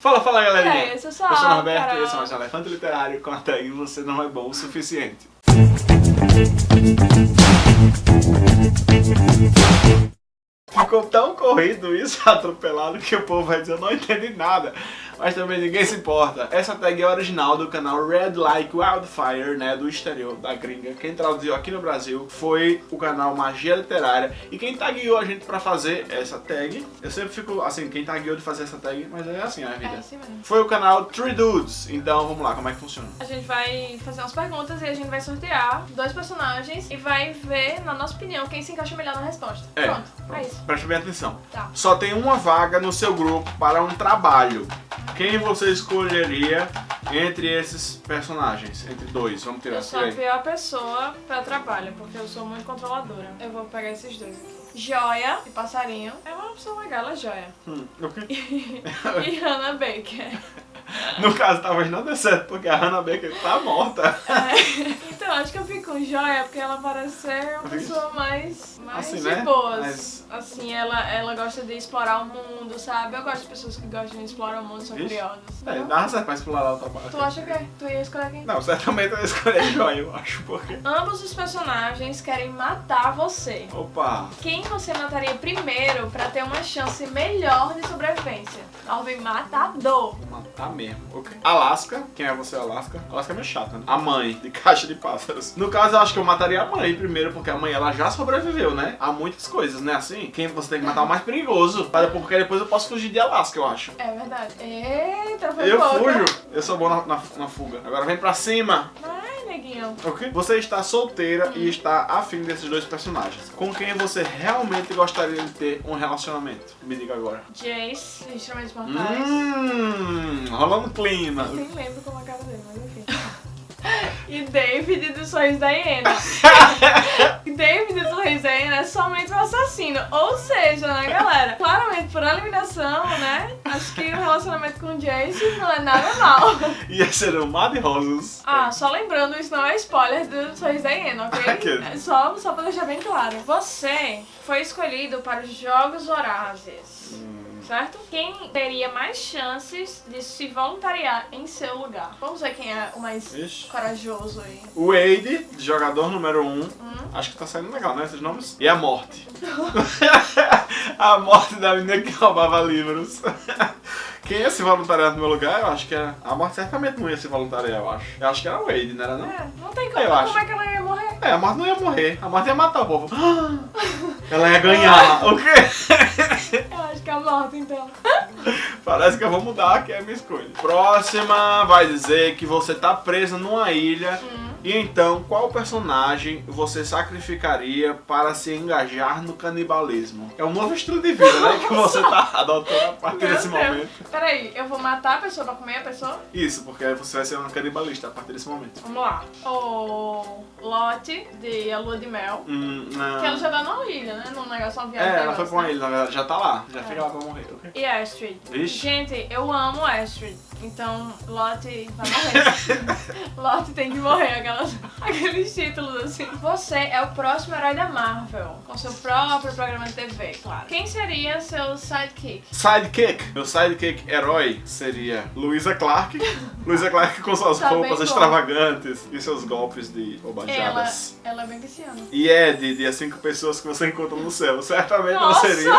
Fala, fala galerinha! É, eu sou só Eu sou Norberto e esse é mais um Elefante Literário com a tag Você Não É Bom o Suficiente. Ficou tão corrido isso, atropelado, que o povo vai dizer, eu não entendi nada. Mas também ninguém se importa. Essa tag é original do canal Red Like Wildfire, né, do exterior, da gringa. Quem traduziu aqui no Brasil foi o canal Magia Literária. E quem tagueou a gente pra fazer essa tag, eu sempre fico assim, quem tagueou de fazer essa tag, mas é assim a vida. É assim mesmo. Foi o canal Three Dudes. Então vamos lá, como é que funciona? A gente vai fazer umas perguntas e a gente vai sortear dois personagens e vai ver, na nossa opinião, quem se encaixa melhor na resposta. É. Pronto, é isso. Preste bem atenção. Tá. Só tem uma vaga no seu grupo para um trabalho. Quem você escolheria entre esses personagens? Entre dois, vamos tirar Eu sou a pior pessoa pra trabalho, porque eu sou muito controladora. Eu vou pegar esses dois aqui. Joia e Passarinho. É uma opção legal, ela é Joia. Hum, ok. e Hannah Baker. No caso, talvez não dê certo, porque a Hannah Baker tá morta. É. Então, acho que eu fico com Joia, porque ela parece ser uma pessoa mais, mais Assim, de né? boas. Mas- Assim, ela, ela gosta de explorar o mundo, sabe? Eu gosto de pessoas que gostam de explorar o mundo, são Vixe. curiosas. É, entendeu? dá certo pra explorar o trabalho. Tu acha que tu ia escolher quem? Não, certamente eu ia escolher Joia, eu acho, porque... Ambos os personagens querem matar você. Opa! Quem você mataria primeiro pra ter uma chance melhor de sobrevivência? Ordem matador. Matar mesmo. Ok. Alaska, quem é você, Alaska? Alaska é meio chata, né? A mãe, de caixa de pássaros. No caso, eu acho que eu mataria a mãe primeiro, porque a mãe, ela já sobreviveu, né? A muitas coisas, né? Assim, quem você tem que matar é o mais perigoso. Para- Porque depois eu posso fugir de Alaska, eu acho. É verdade. Eita, foi Eu pouca. fujo. Eu sou bom na, na, na fuga. Agora vem pra cima. Vai, Ok? Você está solteira e está afim desses dois personagens. Com quem você realmente gostaria de ter um relacionamento? Me diga agora. Jace, de Instrumentos Mortais. Hum, rolando clima. Eu nem lembro como é a cara dele, mas enfim. E David do Sorriso da Hiena. David do Sorriso da Hiena é somente um assassino. Ou seja, né, galera? Claramente, por eliminação, né? Acho que o relacionamento com o Jace não é nada mal. Ia ser um mar de rosas. Ah, só lembrando, isso não é spoiler do Sorriso da Hiena, ok? É só, só pra deixar bem claro. Você foi escolhido para os Jogos Vorazes. Hum, Certo? Quem teria mais chances de se voluntariar em seu lugar? Vamos ver quem é o mais Ixi. corajoso aí. O Wade, jogador número 1. Um. Hum? Acho que tá saindo legal, né? Esses nomes. E a morte. a morte da menina que roubava livros. Quem ia se voluntariar no meu lugar, eu acho que era. A morte certamente não ia se voluntariar, eu acho. Eu acho que era o Wade, não era não? É, não tem como. Eu acho. Como é que ela ia morrer? É, a morte não ia morrer. A morte ia matar o povo. Ela ia ganhar. O quê? Eu acho que é a morte, então. Parece que eu vou mudar aqui a minha escolha. Próxima vai dizer que você tá presa numa ilha. Hum. E então, qual personagem você sacrificaria para se engajar no canibalismo? É um novo estilo de vida, né? Que você tá adotando a partir Meu desse Deus. momento. Peraí, eu vou matar a pessoa pra comer a pessoa? Isso, porque você vai ser um canibalista a partir desse momento. Vamos lá. O Lotte, de A Lua de Mel. Hum, não. Que ela já tá numa ilha, né? Num negócio, uma viagem. É, ela foi pra uma né? ilha, na verdade. Já tá lá. Já É. fica lá pra morrer, ok? E Astrid. Vixe. Gente, eu amo Astrid. Então, Lotte vai morrer. Lotte tem que morrer, aquelas, aqueles títulos assim. Você é o próximo herói da Marvel, com seu próprio programa de TV, claro. Quem seria seu sidekick? Sidekick. Meu sidekick herói seria Luisa Clark. Luisa Clark com suas Tá roupas bom. extravagantes e seus golpes de Ela, bobajadas. ela é bem viciana. E Ed, de As Cinco Pessoas que você encontra no céu. Certamente não Nossa! seria,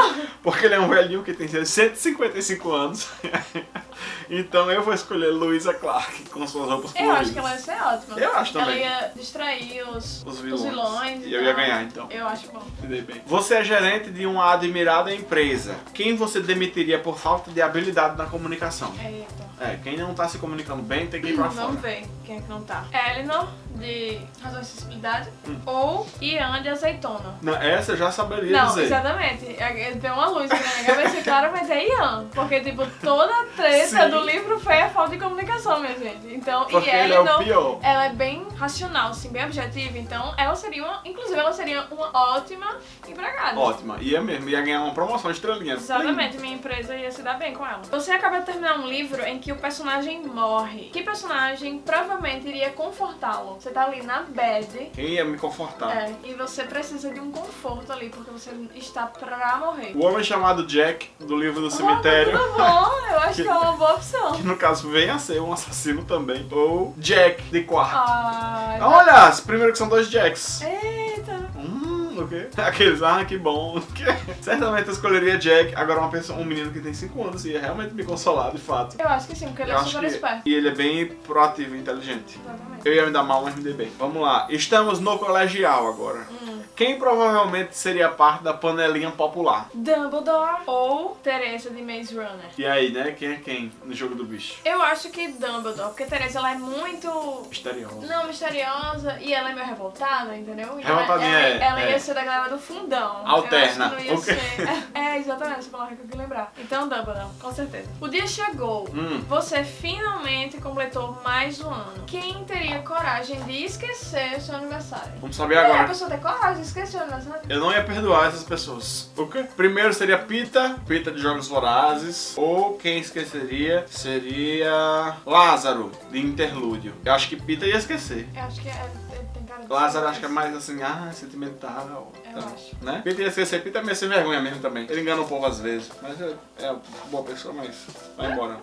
porque ele é um velhinho que tem 155 anos. então eu vou escolher Luisa Clark com suas roupas Eu coloridas. acho que ela ia ser ótima. Eu acho também. Ela ia distrair os, Os os vilões. vilões. E eu ia ganhar, então. Eu acho bom. Bem. Você é gerente de uma admirada empresa. Quem você demitiria por falta de habilidade na comunicação? Eita. É, quem não tá se comunicando bem tem que ir pra fora. Vamos ver quem é que não tá. Eleanor, de Razão e Acessibilidade. Hum. Ou Ian, de Azeitona. Não, essa eu já saberia Não, dizer. exatamente. É- Tem uma luz aqui na minha cabeça, claramente é Ian. Porque, tipo, toda a treta Sim. do livro foi a falta de comunicação, minha gente. Então, Porque e ele é o Eleanor, pior. ela é bem racional, assim, bem objetiva. Então, ela seria uma... Inclusive, ela seria uma ótima empregada. Ótima. Ia mesmo, ia ganhar uma promoção estrelinha. Exatamente, minha empresa ia se dar bem com ela. Você acaba de terminar um livro em que o personagem morre. Que personagem provavelmente iria confortá-lo? Você tá ali na bed. Quem ia me confortar? É, e você precisa de um conforto ali, porque você está pra morrer. O homem chamado Jack, do livro do cemitério. Oh, tudo bom, eu acho que é uma boa opção. Que no caso vem a ser um assassino também. Ou Jack, de quarto. Ai, Olha, primeiro que são dois Jacks. Eita. Hum, o quê? Aqueles, ah, que bom. Certamente eu escolheria Jack. Agora uma pessoa, um menino que tem 5 anos ia realmente me consolar, de fato. Eu acho que sim, porque ele Eu é super que... esperto. E ele é bem proativo e inteligente. Exatamente. Eu ia me dar mal, dei bem. Vamos lá. Estamos no colegial agora. Quem provavelmente seria parte da panelinha popular? Dumbledore ou Teresa de Maze Runner? E aí, né? Quem é quem no jogo do bicho? Eu acho que Dumbledore, porque Teresa ela é muito Misterioso. não misteriosa e ela é meio revoltada, entendeu? E Revoltadinha, ela, é, ela, ela é. ia ser da galera do fundão. Alterna. Eu acho que não ia O quê? ser. É, exatamente essa palavra que eu queria lembrar. Então, Dumbledore, com certeza. O dia chegou. Hum. Você finalmente completou mais um ano. Quem teria coragem de esquecer o seu aniversário? Vamos saber E a agora. pessoa tem coragem aniversário? Eu não ia perdoar essas pessoas. O quê? Primeiro seria Pita, Pita de Jogos Vorazes. Ou quem esqueceria seria Lázaro, de Interlúdio. Eu acho que Pita ia esquecer. Eu acho que é, ele tem cara de Lázaro acho que é mais assim, ah, sentimental. Eu tá, acho. Né? Pita ia esquecer, Pita é meio sem vergonha mesmo também. Ele engana um pouco às vezes, mas é, é boa pessoa, mas vai embora.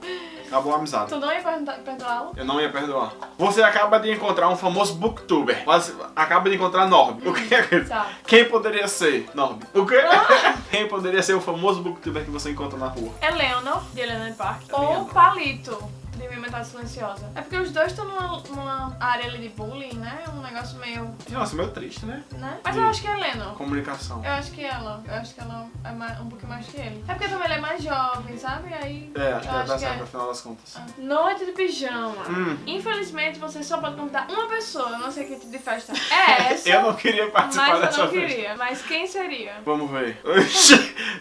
Acabou a amizade. Tu não ia perdoá-lo? Eu não ia perdoar. Você acaba de encontrar um famoso booktuber. Quase acaba de encontrar Norb. O que é que... Tá. Quem poderia ser? Norb. O quê? Quem poderia ser o famoso booktuber que você encontra na rua? Eleanor, de Helena Park, Eleanor. ou Palito, de Minha Metade Silenciosa. É porque os dois estão numa, numa área ali de bullying, né? Um negócio meio. Nossa, meio triste, né? né? Mas eu acho que é Eleanor. Comunicação. Eu acho que ela. Eu acho que ela é mais- um pouquinho mais que ele. É porque também ele é mais jovem, sabe? Aí. É, acho que dar que certo é. no final das contas. Noite de pijama. Hum. Infelizmente você só pode convidar uma pessoa. Eu não sei que tipo de festa é essa. Eu não queria participar mas dessa eu não festa. queria. Mas quem seria? Vamos ver.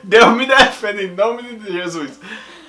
Deus me defenda em nome de Jesus.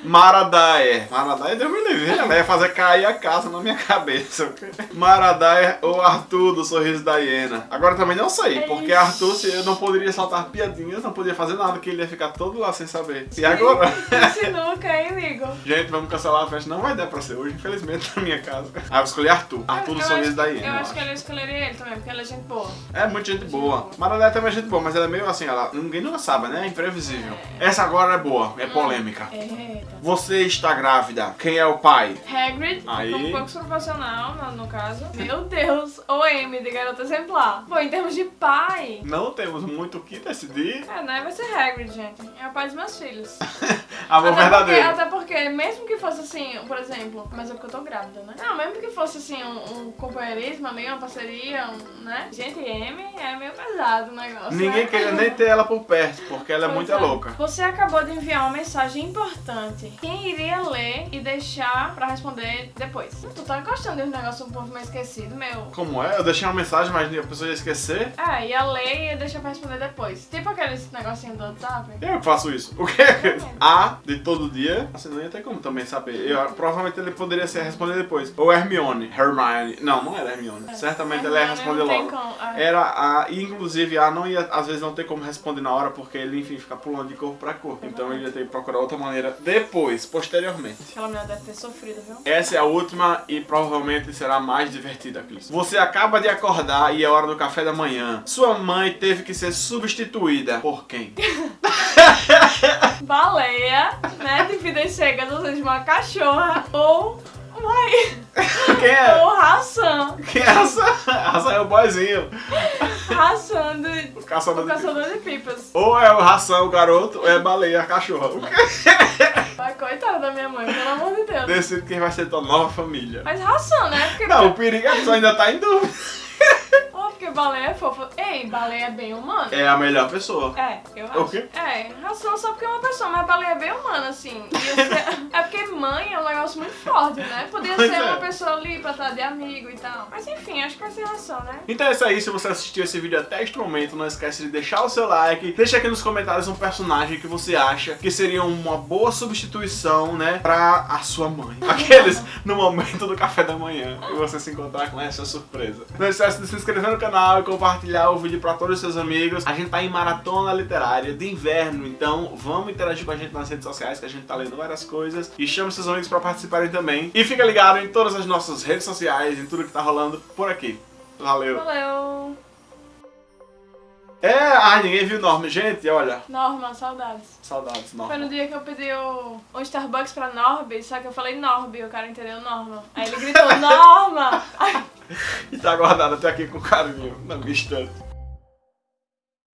Maradaia. Maradaia, Deus me livre. Ela ia fazer cair a casa na minha cabeça. ok? Maradaia ou Arthur do Sorriso da Hiena. Agora também não sei, porque Ixi. Arthur se eu não poderia soltar piadinhas, não poderia fazer nada, que ele ia ficar todo lá sem saber. E agora? Sinuca, hein, amigo? Gente, vamos cancelar a festa. Não vai dar pra ser hoje, infelizmente, na minha casa. Ah, eu escolhi Arthur. Arthur do Eu Sorriso acho- da Hiena. Eu eu acho que ela escolheria ele também, porque ela é gente boa. é muito gente boa. Maradaia também é gente boa, mas ela é meio assim, ela, ninguém nunca sabe, né? É imprevisível. Essa agora é boa, é polêmica. Eita. Você está grávida. Quem é o pai? Hagrid, Aí. como pouco profissional, no, no caso. Meu Deus, o Amy de garota exemplar. Pô, em termos de pai, Não temos muito o que decidir. é, né? Vai ser Hagrid, gente. É o pai dos meus filhos. Amor até, porque, verdadeiro. até porque, mesmo que fosse assim, por exemplo, mas é porque eu tô grávida, né? Não, mesmo que fosse assim, um, um companheirismo uma parceria, um, né? Gente, Amy é meio pesado o negócio. Ninguém né? queria nem ter ela por perto, porque ela é Pois muito louca. Você acabou de enviar uma mensagem importante. Quem iria ler e deixar pra responder depois? Tu tá gostando de um negócio um pouco mais esquecido, meu. Como é? Eu deixei uma mensagem, mas a pessoa ia esquecer. É, ia ler e ia deixar pra responder depois. Tipo aqueles negocinho do WhatsApp. Eu que faço isso. O quê? A de todo dia. Você não ia ter como também saber. Eu, provavelmente ele poderia ser responder depois. Ou Hermione. Hermione. Não, não era Hermione. Certamente ela ia Hermione responder logo. como- é. Era a. E inclusive a não ia, às vezes, não ter como responder na hora, porque ele, enfim, fica pulando de corpo pra corpo. Então ele ia ter que procurar outra maneira depois, posteriormente. Aquela mulher deve ter sofrido, viu? Essa é a última e provavelmente será a mais divertida, Cris. Você acaba de acordar e é hora do café da manhã. Sua mãe teve que ser substituída por quem? Baleia, né? De vidas cegas, ou seja, uma cachorra. Ou uma Quem é? Ou ração. Quem é essa? Ração é o boyzinho. Ração de. O caçador O de caçador de pipas. Ou é o ração, o garoto, ou é a baleia, a cachorra. O quê? Coitada da minha mãe, pelo amor de Deus. Decide quem vai ser tua nova família. Mas ração, né? Porque, Não, o perigo é que você ainda tá em dúvida. baleia é fofa. Ei, baleia é bem humana. É a melhor pessoa. É, eu acho. O quê? É, ração só porque é uma pessoa, mas baleia é bem humana, assim. Ser- É porque mãe é um negócio muito forte, né? Podia Pois ser é. uma pessoa ali pra estar de amigo e tal. Mas enfim, acho que vai ser ração, né? Então é isso aí, se você assistiu esse vídeo até este momento, não esquece de deixar o seu like, deixa aqui nos comentários um personagem que você acha que seria uma boa substituição, né, pra a sua mãe. Aqueles no momento do café da manhã, e você se encontrar com essa surpresa. Não esquece de se inscrever no canal e compartilhar o vídeo pra todos os seus amigos. A gente tá em maratona literária de inverno, então vamos interagir com a gente nas redes sociais, que a gente tá lendo várias coisas, e chame seus amigos pra participarem também. E fica ligado em todas as nossas redes sociais, em tudo que tá rolando por aqui. Valeu. Valeu. É, ah, ninguém viu Norma. Gente, olha. Norma, saudades. Saudades, Norma. Foi no dia que eu pedi o, um Starbucks pra Norby, só que eu falei Norby, o cara entendeu Norma. Aí ele gritou, Norma! E tá guardado até aqui com carinho, na minha estante.